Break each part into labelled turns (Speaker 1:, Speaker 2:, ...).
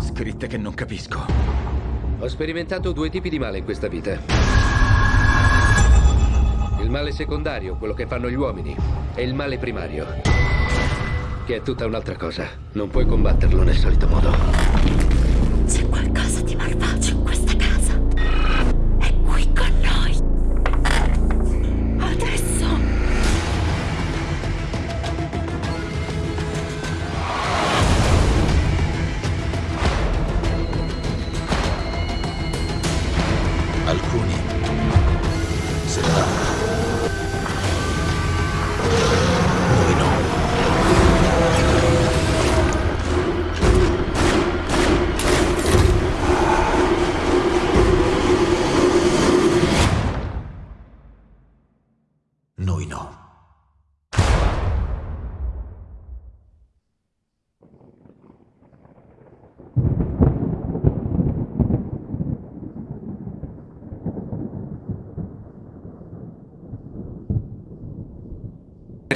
Speaker 1: Scritte che non capisco.
Speaker 2: Ho sperimentato due tipi di male in questa vita. Il male secondario, quello che fanno gli uomini, e il male primario, che è tutta un'altra cosa. Non puoi combatterlo nel solito modo.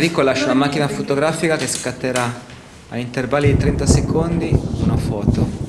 Speaker 3: Enrico lascia la macchina fotografica che scatterà a intervalli di 30 secondi una foto.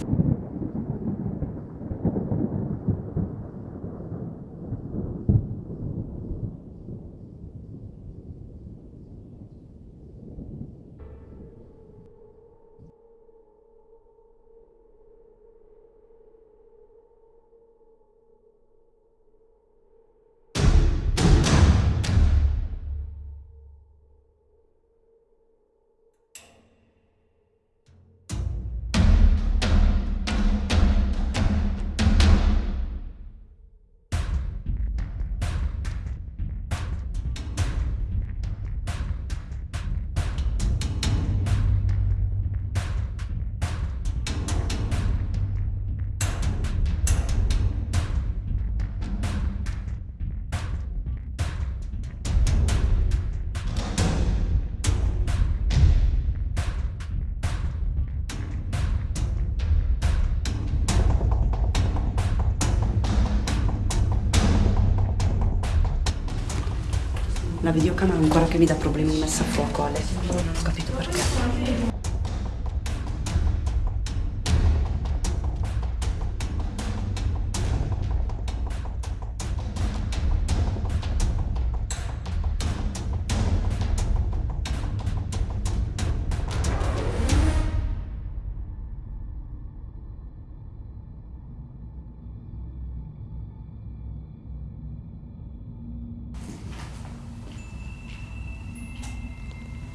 Speaker 4: Videocamera ancora che mi dà problemi messa a fuoco, Ale. Non ho capito perché.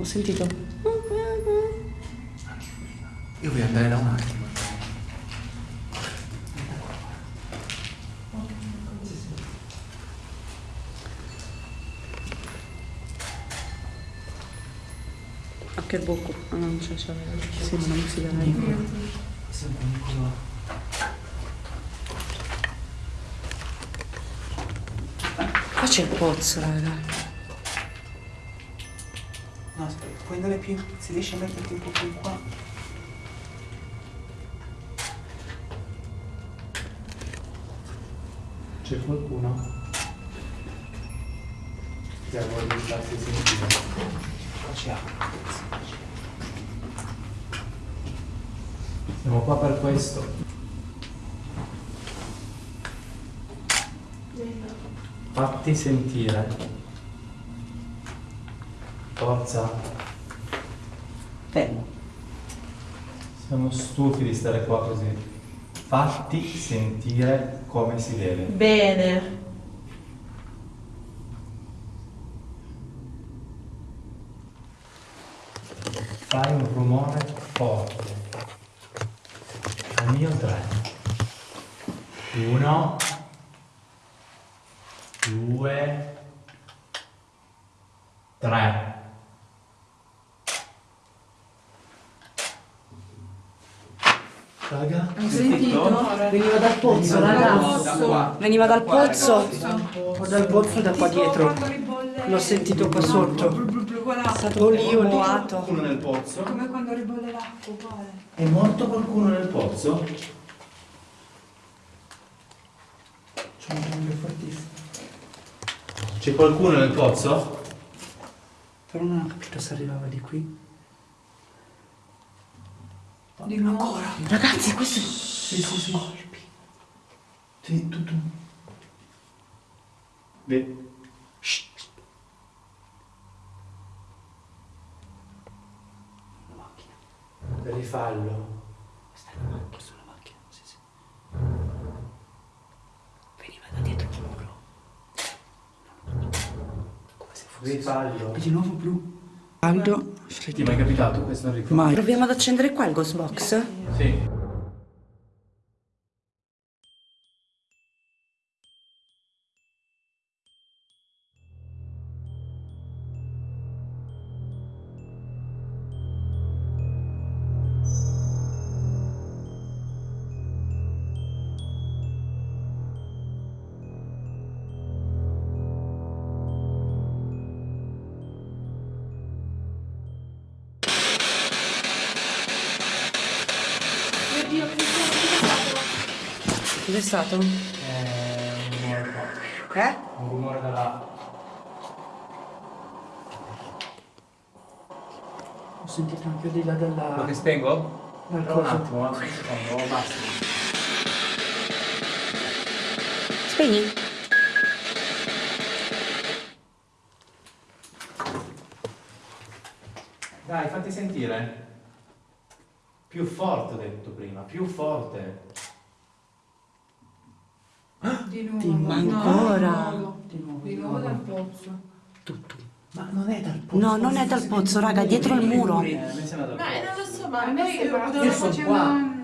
Speaker 4: Ho sentito.
Speaker 5: Io voglio andare da un attimo.
Speaker 4: A che bocco? Ah, non c'è, c'è. Sì, ma non si vede.
Speaker 5: Sembra.
Speaker 4: Qua c'è il pozzo, raga.
Speaker 5: Puoi andare più. Se riesci a metterti un po' più qua. C'è qualcuno? Già voglio farti sentire. Qua c'è Siamo qua per questo. Fatti sentire. Forza.
Speaker 4: Fermo.
Speaker 5: Siamo stufi di stare qua così. Fatti sentire come si deve.
Speaker 6: Bene.
Speaker 5: Fai un rumore forte. Al mio tre. Uno. Due. Tre. Raga,
Speaker 6: Hai sentito?
Speaker 4: Veniva dal pozzo, raga. Veniva dal pozzo. Dal pozzo da qua dietro. L'ho sentito qua sotto. È stato lì o lì.
Speaker 5: qualcuno nel pozzo?
Speaker 6: Come quando ribolle l'acqua, uguale.
Speaker 5: È morto qualcuno nel pozzo? C'è un cambio fortissimo. C'è qualcuno nel pozzo?
Speaker 4: Però non ho capito se arrivava di qui.
Speaker 6: Di nuovo.
Speaker 7: Ragazzi, questo...
Speaker 5: Sì, sì, sì. Sì, tutto. Beh. Rifallo.
Speaker 7: Questa è la macchina. Questa è la macchina, sì, sì. Veniva da dietro il muro. Come se fosse...
Speaker 5: Rifallo.
Speaker 7: E di nuovo blu. Caldo.
Speaker 5: Ti è mai capitato questo Enrico?
Speaker 7: Mai. Proviamo ad accendere qua il ghost box?
Speaker 5: Sì.
Speaker 7: Cos'è stato?
Speaker 5: Eh, un rumore qua.
Speaker 7: Eh?
Speaker 5: Un rumore da là.
Speaker 7: Ho sentito anche di là della...
Speaker 5: Lo che spengo?
Speaker 7: dal
Speaker 5: un attimo, un secondo, oh, basta.
Speaker 7: Spegni?
Speaker 5: Dai, fatti sentire. Più forte ho detto prima, più forte.
Speaker 6: Di nuovo.
Speaker 7: Di- ma
Speaker 6: no,
Speaker 7: ancora?
Speaker 6: Di nuovo.
Speaker 7: Di nuovo,
Speaker 6: nuovo
Speaker 7: nuovo.
Speaker 6: dal pozzo.
Speaker 7: Tutto.
Speaker 5: Ma non è dal pozzo.
Speaker 7: No, non è dal pozzo, raga, dietro il muro.
Speaker 5: Eh,
Speaker 6: Ma eh, non lo so, ma a me
Speaker 5: Io sono
Speaker 6: faceva...
Speaker 5: qua.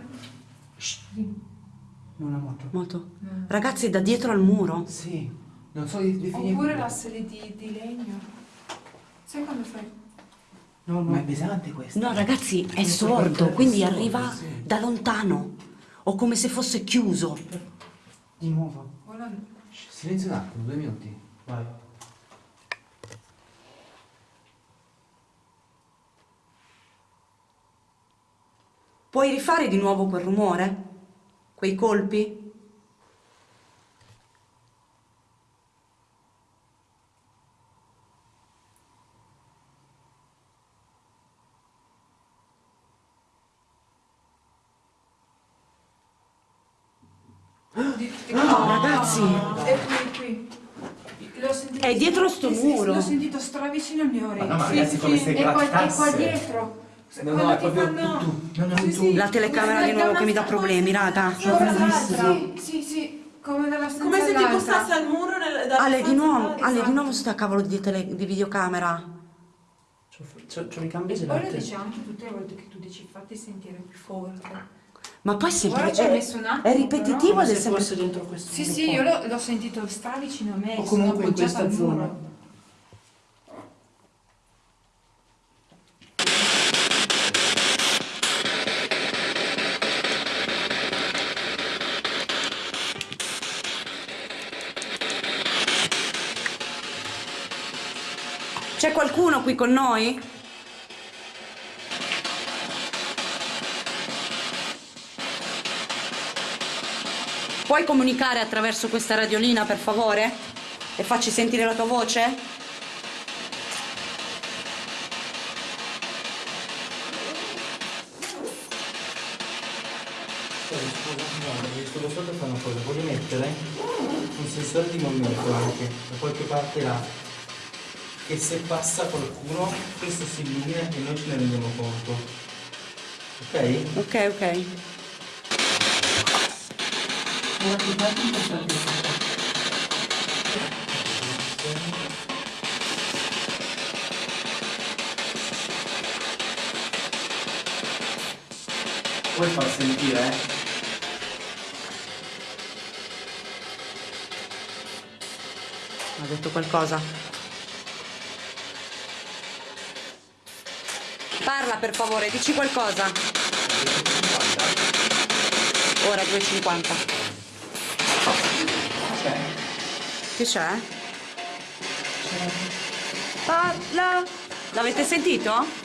Speaker 7: Una moto. Moto. Ragazzi, è da dietro al muro.
Speaker 5: Sì, non so di definire.
Speaker 6: Oppure la sede di, di legno. Sai quando fai...
Speaker 7: No,
Speaker 5: Ma è pesante questo.
Speaker 7: No, ragazzi, è sordo, quindi arriva da lontano. O come se fosse chiuso.
Speaker 5: Di nuovo. Silenzio un attimo, due minuti. Vai.
Speaker 7: Puoi rifare di nuovo quel rumore? Quei colpi?
Speaker 6: Di, di...
Speaker 7: No, ragazzi.
Speaker 6: È qui, qui.
Speaker 7: È dietro sto muro.
Speaker 6: L'ho sentito stravicino alle mie orecchie.
Speaker 5: Ma no, ma ragazzi, come se
Speaker 6: E qua, e qua
Speaker 5: grattasse.
Speaker 6: dietro.
Speaker 5: No, no, è
Speaker 6: ti
Speaker 5: proprio
Speaker 6: fanno...
Speaker 5: tu, no, no,
Speaker 6: Sì,
Speaker 5: tu.
Speaker 6: sì.
Speaker 7: La telecamera di nuovo che mi dà problemi, raga.
Speaker 6: Sì, sì, sì. Come
Speaker 8: Come se ti bussassi al muro nel,
Speaker 7: Ale, di nuovo,
Speaker 8: all'altra.
Speaker 7: Ale, di nuovo sta cavolo di, tele- di videocamera.
Speaker 4: C'ho, c'ho i cambi
Speaker 6: Poi lo dice anche tutte le volte che tu dici fatti sentire più forte.
Speaker 7: Ma poi sempre
Speaker 6: Ora
Speaker 7: è,
Speaker 6: messo un attimo,
Speaker 7: è ripetitivo
Speaker 6: però,
Speaker 4: se
Speaker 7: sempre...
Speaker 4: dentro questo
Speaker 6: Sì, sì,
Speaker 4: qua.
Speaker 6: io l'ho, sentito stravicino a me.
Speaker 4: O comunque in questa zona.
Speaker 7: C'è qualcuno qui con noi? Puoi comunicare attraverso questa radiolina, per favore? E facci sentire la tua voce?
Speaker 5: Scusa, guarda, ho visto lo sotto fa una cosa, voglio mettere un sensore di movimento anche, da qualche parte là, che se passa qualcuno, questo si illumina e noi ce ne rendiamo conto. Ok?
Speaker 7: Ok, ok.
Speaker 5: Puoi far sentire, eh?
Speaker 7: Ha detto qualcosa? Parla per favore, dici qualcosa. Ora 2,50. Che c'è? Parla! L'avete sentito?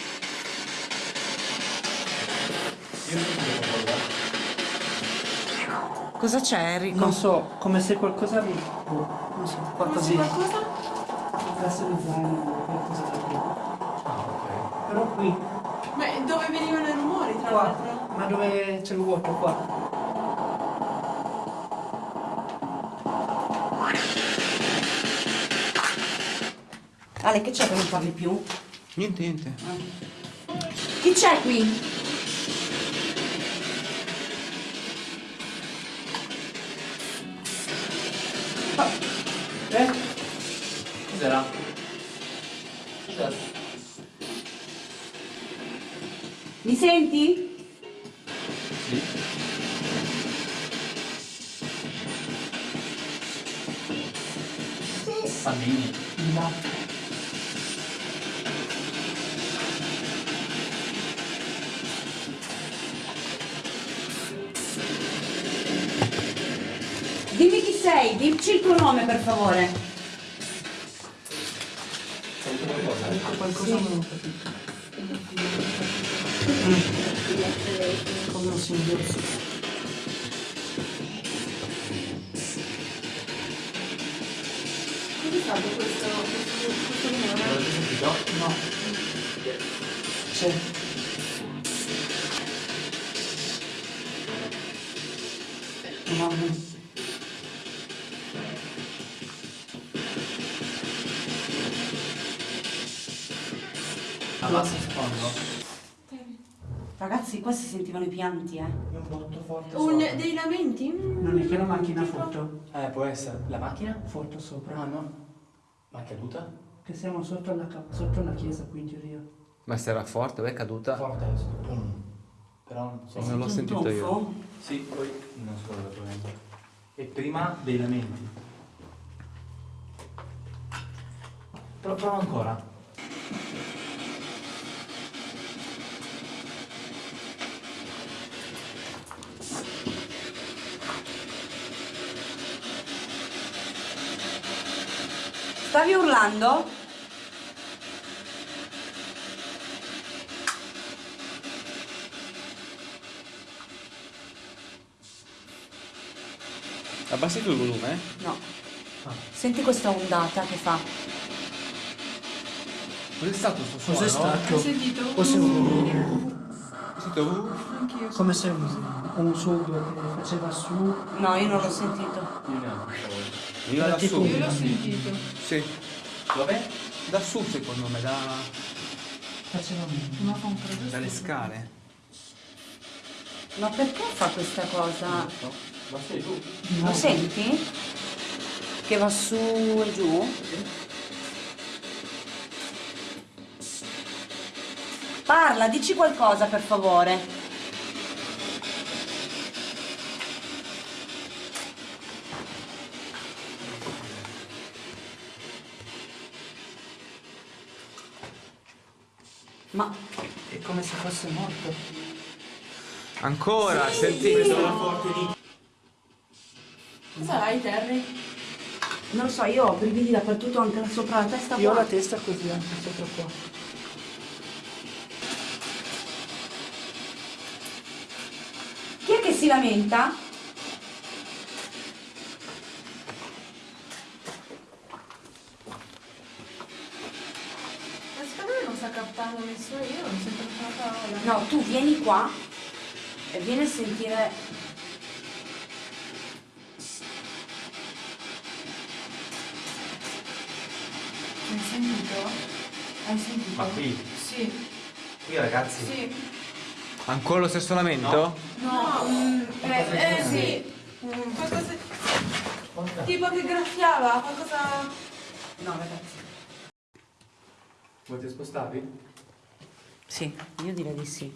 Speaker 7: Cosa c'è Enrico?
Speaker 4: Non so, come se qualcosa mi... non so, qualcosa di...
Speaker 6: Qualcosa?
Speaker 4: Classe di zaino, qualcosa da qui. Però qui...
Speaker 8: Ma dove venivano i rumori?
Speaker 6: tra
Speaker 4: Qua.
Speaker 6: l'altro.
Speaker 4: Ma dove c'è il vuoto? Qua.
Speaker 7: Ale, che c'è che non parli più?
Speaker 3: Niente, niente.
Speaker 7: Chi c'è qui?
Speaker 5: Eh? Cos'era? Cos'era?
Speaker 7: Mi senti? Dimmi chi sei, dici il tuo nome per favore.
Speaker 4: Qualcosa non ho capito. Come un singhiozzo.
Speaker 6: Questo, questo, questo
Speaker 5: sentito?
Speaker 4: No. C'è. Mamma.
Speaker 5: Abbassa un secondo.
Speaker 7: Ragazzi, qua si sentivano i pianti, eh.
Speaker 5: È un botto forte
Speaker 6: Un,
Speaker 5: sopra.
Speaker 6: dei lamenti?
Speaker 4: Non è che la macchina foto.
Speaker 5: Eh, può essere. La macchina?
Speaker 4: Foto sopra.
Speaker 5: Ah, no. Ma è caduta?
Speaker 4: Che siamo sotto la, ca- sotto la chiesa qui in teoria.
Speaker 3: Ma se era forte, beh, è caduta.
Speaker 5: Forte adesso. Pum. Però non so.
Speaker 3: Non l'ho sentito io.
Speaker 5: Sì, poi non so dove. E prima dei lamenti. Però prova ancora.
Speaker 7: Stavi urlando?
Speaker 3: Abbassi tu il volume? eh?
Speaker 7: No. Senti questa ondata che fa.
Speaker 3: Cos'è stato sto suono?
Speaker 4: Cos'è
Speaker 6: Hai
Speaker 4: stato?
Speaker 6: sentito?
Speaker 4: Forse un...
Speaker 3: Ho sentito, uh,
Speaker 6: Anch'io.
Speaker 4: Come se un, un suono che faceva su.
Speaker 7: No, io non l'ho sentito.
Speaker 5: Io neanche.
Speaker 3: Veniva da su.
Speaker 6: Io l'ho sentito.
Speaker 3: Sì.
Speaker 5: Dov'è?
Speaker 3: Da su secondo me, da...
Speaker 4: Faceva un...
Speaker 6: Ma fa un freddo
Speaker 3: dalle scale.
Speaker 7: Ma perché fa questa cosa?
Speaker 5: No. Ma sei tu?
Speaker 7: Lo senti? Che va su e giù? Parla, dici qualcosa per favore. Ma
Speaker 4: È come se fosse morto.
Speaker 3: Ancora, sentite.
Speaker 6: Cosa hai, Terry?
Speaker 7: non lo so, io ho brividi dappertutto anche sopra la testa
Speaker 4: Io ho
Speaker 7: qua.
Speaker 4: la testa così anche sopra qua.
Speaker 7: Chi è che si lamenta?
Speaker 6: Ma secondo me non sta io non sento nessuna parola.
Speaker 7: No, tu vieni qua e vieni a sentire.
Speaker 6: Hai sentito? Hai sentito?
Speaker 5: Ma qui?
Speaker 6: Sì,
Speaker 5: Qui ragazzi.
Speaker 6: sì.
Speaker 3: Ancora lo stesso lamento?
Speaker 6: No, mm, eh, eh sì. Mm, qualcosa... Tipo che graffiava, qualcosa...
Speaker 7: No, ragazzi.
Speaker 5: Volete spostarvi?
Speaker 7: Sì, io direi di sì.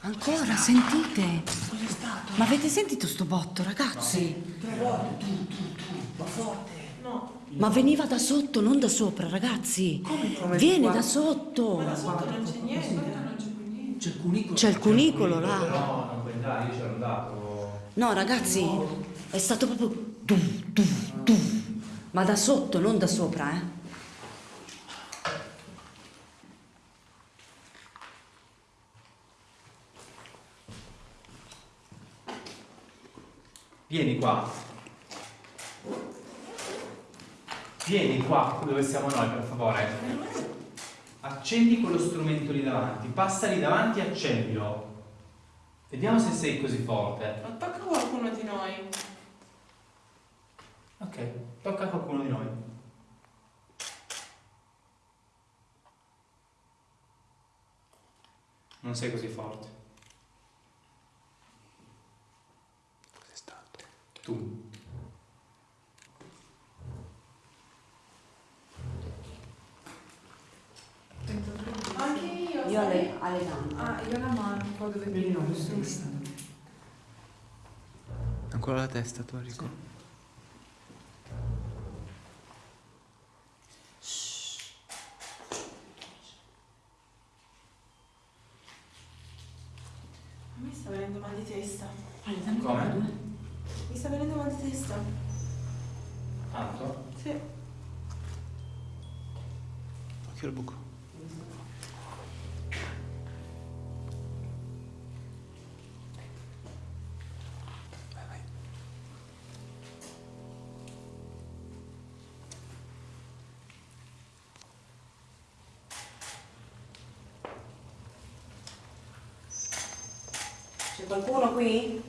Speaker 7: Ancora, sentite?
Speaker 4: Cos'è stato?
Speaker 7: Ma avete sentito sto botto, ragazzi?
Speaker 4: Però tu, tu, tu, ma forte.
Speaker 6: No.
Speaker 7: Ma veniva da sotto, non da sopra, ragazzi.
Speaker 4: Come
Speaker 7: Viene
Speaker 4: qua?
Speaker 7: da sotto.
Speaker 6: Ma sotto non c'è niente, non c'è più niente.
Speaker 4: C'è il cunicolo.
Speaker 7: C'è il cunicolo là.
Speaker 5: No, non puoi entrare, io c'ero andato.
Speaker 7: No, ragazzi, è stato proprio. tum, tum, tum. Ma da sotto, non da sopra, eh.
Speaker 5: Vieni qua. Vieni qua dove siamo noi, per favore. Accendi quello strumento lì davanti. Passa lì davanti e accendilo. Vediamo se sei così forte.
Speaker 6: Attacca qualcuno di noi.
Speaker 5: Ok, tocca a qualcuno di noi. Non sei così forte.
Speaker 1: Cos'è stato?
Speaker 5: Tu.
Speaker 6: Anche io.
Speaker 7: Io
Speaker 6: sai?
Speaker 7: alle, alle gambe.
Speaker 6: Ah, io la mano, qua dove
Speaker 4: Vedi, no.
Speaker 3: Ancora la testa, Torico.
Speaker 6: A me sta venendo mal di testa.
Speaker 5: Come?
Speaker 6: Mi sta venendo mal di testa.
Speaker 5: Tanto?
Speaker 6: Sì.
Speaker 3: Occhio al buco.
Speaker 7: Qualcuno qui?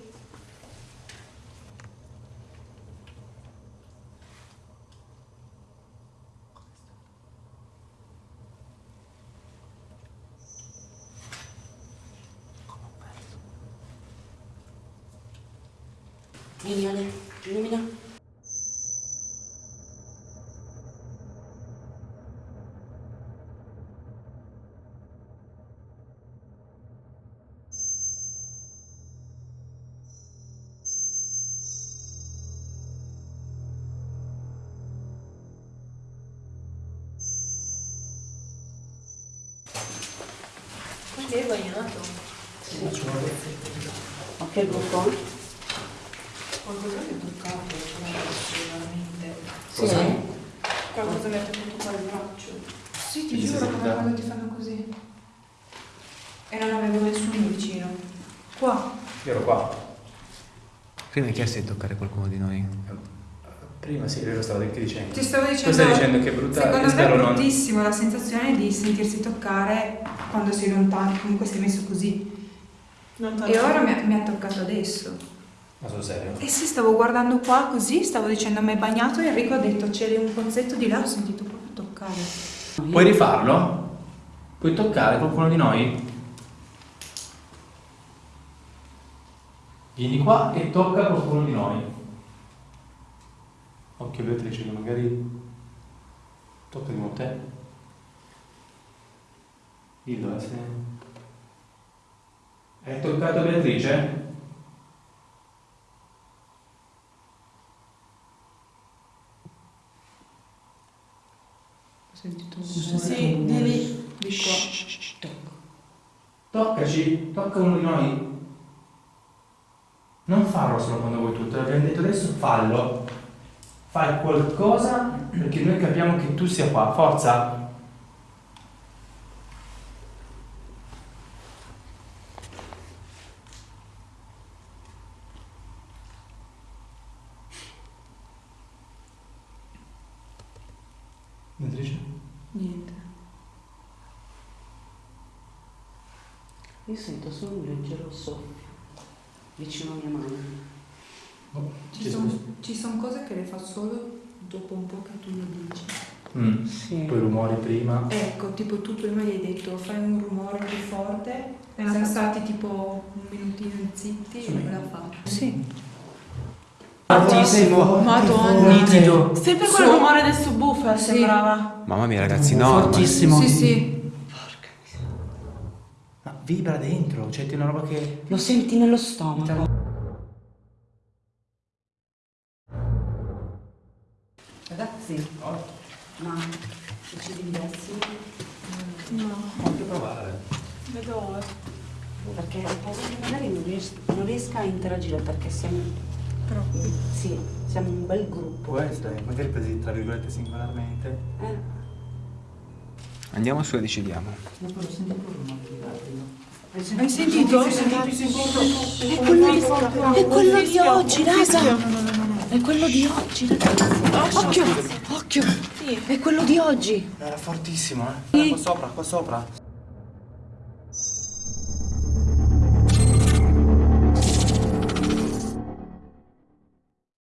Speaker 7: Vieni Ale, illumina.
Speaker 6: Quindi hai bagnato.
Speaker 7: Ok, il buco?
Speaker 6: Qualcosa mi ha toccato, veramente.
Speaker 7: Sì.
Speaker 6: Qualcosa mi ha tenuto qua il braccio. Sì, ti giuro, come quando ti fanno così. E non avevo nessuno vicino. Qua.
Speaker 5: Io ero qua.
Speaker 3: Prima hai chiesto di toccare qualcuno di noi.
Speaker 5: Prima sì, lo stavo anche dicendo.
Speaker 6: Ti stavo
Speaker 5: Tu
Speaker 6: dicendo.
Speaker 5: stai dicendo che è brutta
Speaker 6: Secondo me è
Speaker 5: spero non.
Speaker 6: bruttissimo la sensazione di sentirsi toccare quando sei lontano, comunque sei messo così. E ora mi ha, mi ha toccato adesso.
Speaker 5: Ma sul serio?
Speaker 6: E sì, stavo guardando qua così, stavo dicendo mi è bagnato e Enrico ha detto c'era un pozzetto di là, ho sentito proprio toccare.
Speaker 5: Puoi rifarlo? Puoi toccare qualcuno di noi? Vieni qua e tocca qualcuno di noi. Occhio Beatrice, che magari tocca di nuovo te. Dillo, eh, se... Hai toccato Beatrice?
Speaker 6: Ho sentito un rumore. Sì, di lì, di qua.
Speaker 5: Toccaci, tocca uno di noi. Non farlo solo quando vuoi tu, te l'abbiamo detto adesso, fallo. Fai qualcosa perché noi capiamo che tu sia qua, forza. Beatrice?
Speaker 6: Niente.
Speaker 7: Io sento soffio vicino alla mia mano.
Speaker 6: Ci sono son cose che le fa solo dopo un po' che tu lo dici.
Speaker 5: Mm.
Speaker 7: Sì.
Speaker 5: Poi rumori prima.
Speaker 6: Ecco, tipo tu prima gli hai detto fai un rumore più forte, siamo stati tipo un minutino zitti e non l'ha fatto. Sì.
Speaker 5: Fortissimo.
Speaker 6: Madonna.
Speaker 5: Nitido.
Speaker 6: Sempre quel rumore del subwoofer sembrava.
Speaker 3: Mamma mia ragazzi, no.
Speaker 5: Fortissimo.
Speaker 6: Sì, sì.
Speaker 5: Ma vibra dentro, cioè ti una roba che...
Speaker 7: Lo senti nello stomaco. Ragazzi, ma decidi di diversi?
Speaker 6: No,
Speaker 5: Anche provare.
Speaker 6: dove?
Speaker 7: Perché magari non, ries- non riesca a interagire perché siamo,
Speaker 6: Troppi.
Speaker 7: sì, siamo un bel gruppo.
Speaker 5: Può essere, magari presi tra virgolette singolarmente.
Speaker 7: Eh?
Speaker 3: Andiamo su e decidiamo.
Speaker 5: Dopo lo senti pure un attimo.
Speaker 6: Hai sentito?
Speaker 7: È quello, di, è quello di oggi, raga! È quello di oggi, ragazzi! Occhio! Occhio! Occhio! È quello di oggi!
Speaker 5: Era fortissimo, eh. Era qua sopra, qua sopra.